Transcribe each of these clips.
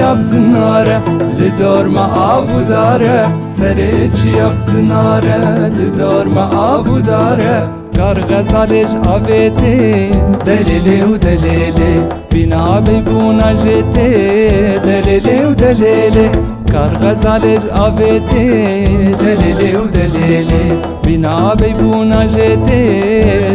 yap zinare Li dorma avu dare. Serê çi yap zinare Li dorma avu dare. Kar gazalêj avêtê Delêlê û delêlê Bînavê bûna jêtê Delêlê û delêlê Kar gazalêj avêtê Delêlê û delêlê Bînavê bûna jêtê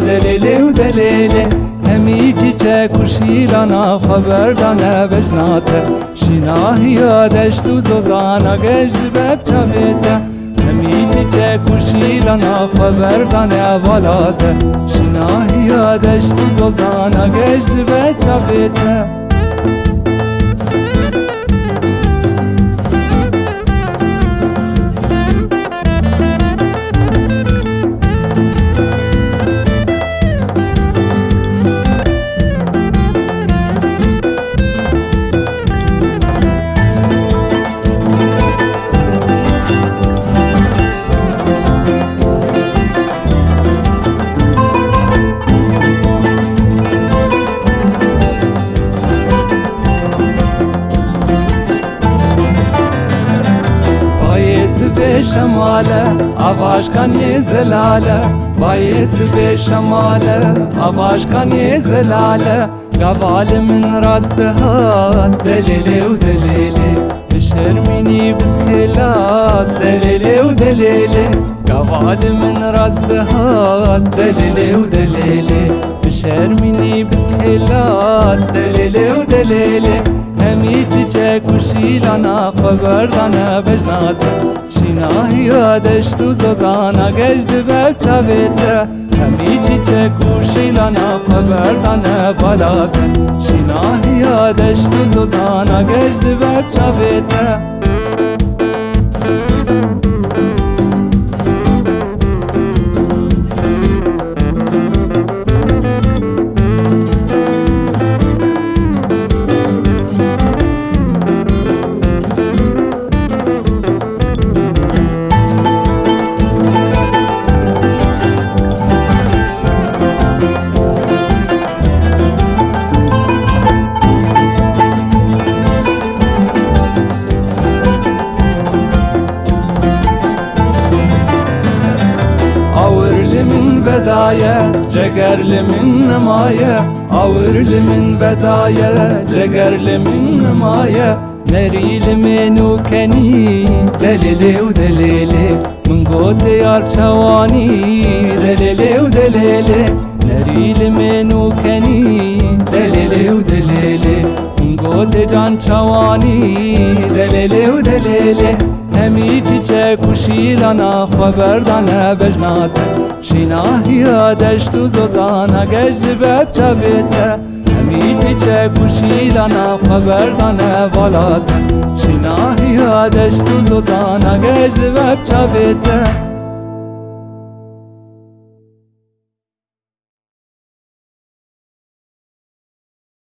Delêlê û delêlê Hemî çiçek û şîlana xeber dane vejnate Şînahiya deşt û zozana geş dibe çavête Hemî çiçek û şîlana xeber dane valate. Şînahiya deşt û zozana geş dibe şemale Avaşkan ye zelale Bayesi be şemale Avaşkan ye zelale Gavalimin razdı ha Gavalimin razdı ha Delele u delele Bişermini biskela Delele u delele همی چیچک و شیلانا خبردانه بجناته شیناهی دشت و زوزانا گشت بب چاویته همی چیچک و شیلانا خبردانه بالاته شیناهی دشت و زوزانا گشت بب چاویته min vedaya, cegerli min nemaye. Ağırlı min vedaya, cegerli min nemaye. Nerili menu keni, delili u delili. Min gote yar çavani, delili u delili. Nerili menu keni, delili u delili. Min can çavani, delili u delili همی چیچک و شیلانا خبردانه بجناته شیناهیا دشت و زوزانا گشت بب چاویته همی چیچک و شیلانا خبردانه والاته شیناهیا دشت و زوزانا گشت بب چاویته